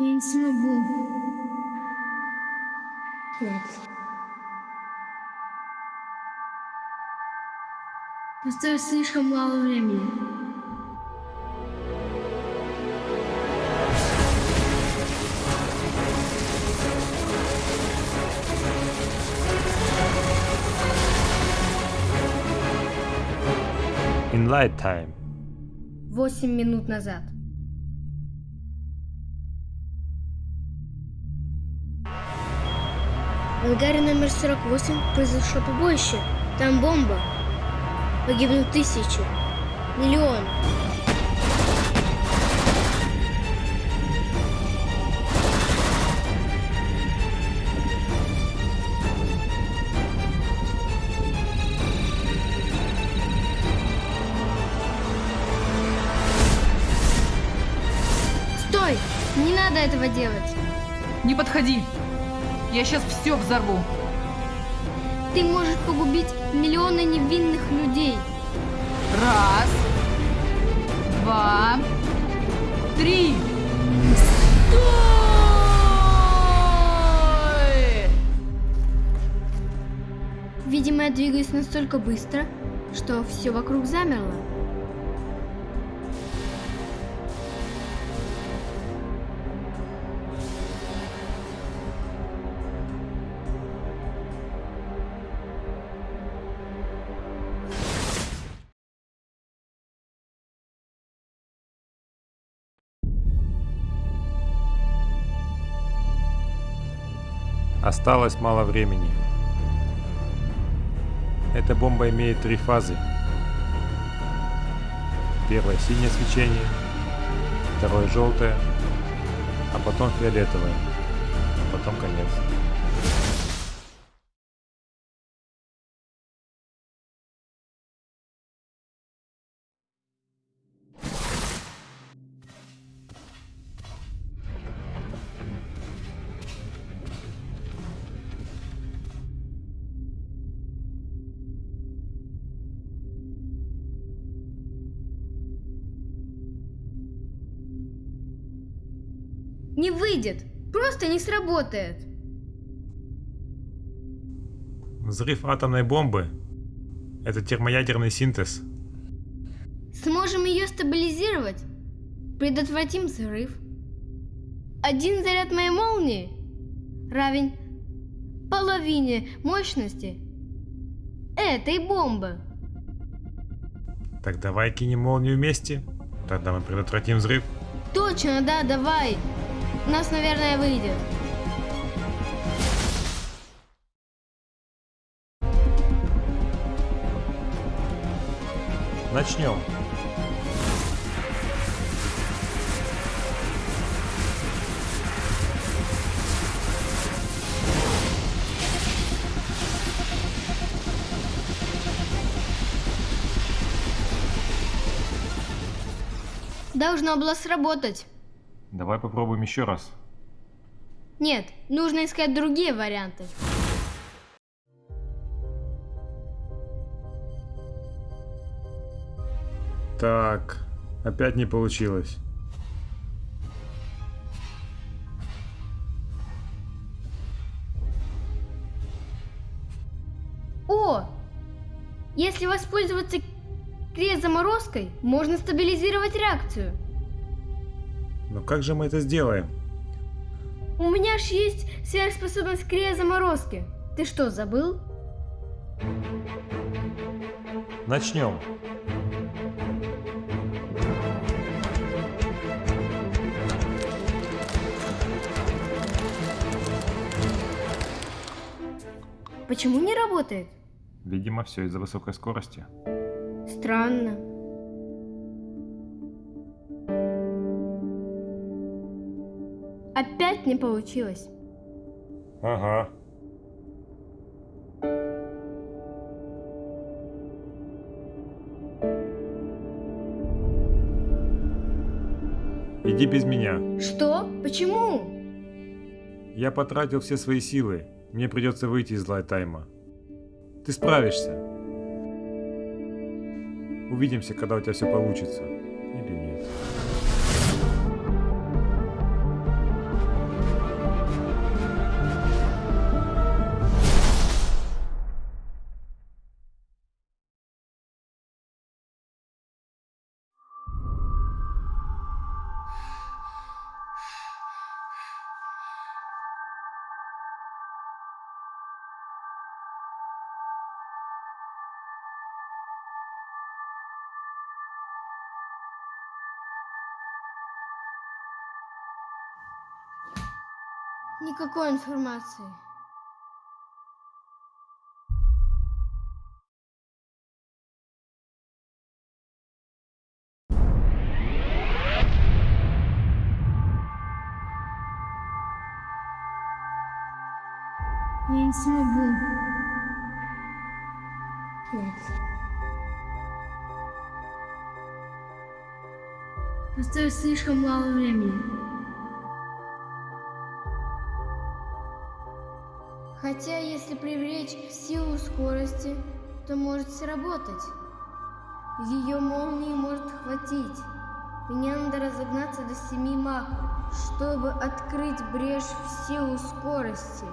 Я не смогу. Нет. Осталось слишком мало времени. In light time. Восемь минут назад. В ангаре номер 48 произошло побоище. Там бомба. Погибнут тысячи. Миллионы. Стой! Не надо этого делать. Не подходи! Я сейчас все взорву. Ты можешь погубить миллионы невинных людей. Раз, два, три. Стой! Видимо, я двигаюсь настолько быстро, что все вокруг замерло. Осталось мало времени. Эта бомба имеет три фазы. Первое синее свечение, второе желтое, а потом фиолетовое, а потом конец. Не выйдет. Просто не сработает. Взрыв атомной бомбы – это термоядерный синтез. Сможем ее стабилизировать. Предотвратим взрыв. Один заряд моей молнии равен половине мощности этой бомбы. Так давай кинем молнию вместе, тогда мы предотвратим взрыв. Точно, да, давай. У нас, наверное, выйдет. Начнем. Должно было сработать. Давай попробуем еще раз. Нет, нужно искать другие варианты. Так, опять не получилось. О! Если воспользоваться криозаморозкой, можно стабилизировать реакцию. Но как же мы это сделаем? У меня ж есть сверхспособность криозаморозки. Ты что, забыл? Начнем. Почему не работает? Видимо, все из-за высокой скорости. Странно. Опять не получилось. Ага. Иди без меня. Что? Почему? Я потратил все свои силы. Мне придется выйти из лайтайма. Ты справишься. Увидимся, когда у тебя все получится. Никакой информации. Я не смогу. Нет. Осталось слишком мало времени. Хотя, если привлечь силу скорости, то может сработать. Ее молнии может хватить. Мне надо разогнаться до семи мах, чтобы открыть брешь в силу скорости.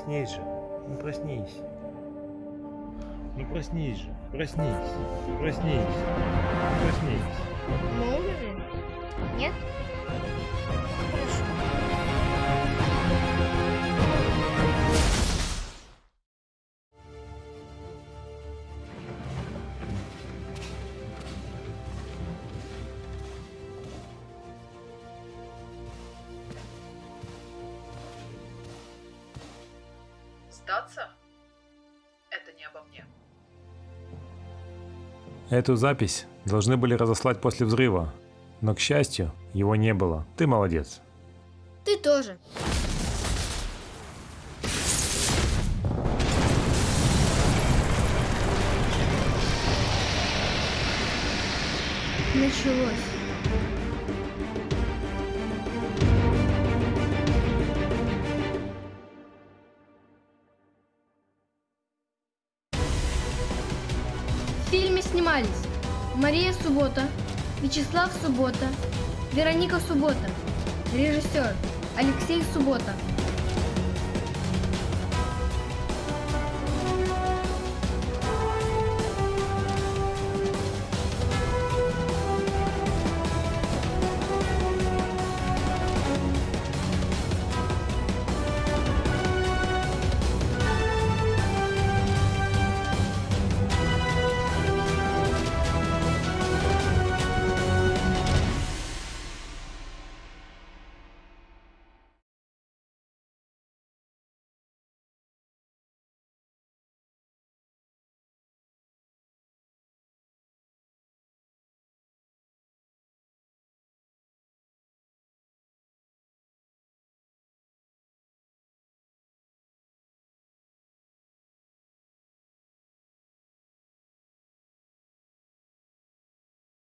Проснись же. Ну проснись. Ну проснись же. Проснись. Проснись. Проснись. Умерли? Нет? Хорошо. Сдаться? Это не обо мне. Эту запись должны были разослать после взрыва, но, к счастью, его не было. Ты молодец. Ты тоже. Началось. Суббота, Вячеслав Суббота, Вероника Суббота, режиссер Алексей Суббота,